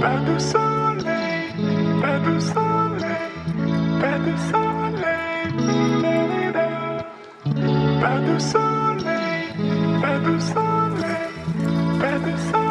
Pas de soleil, pas de soleil, pas de soleil, pas de soleil, pas.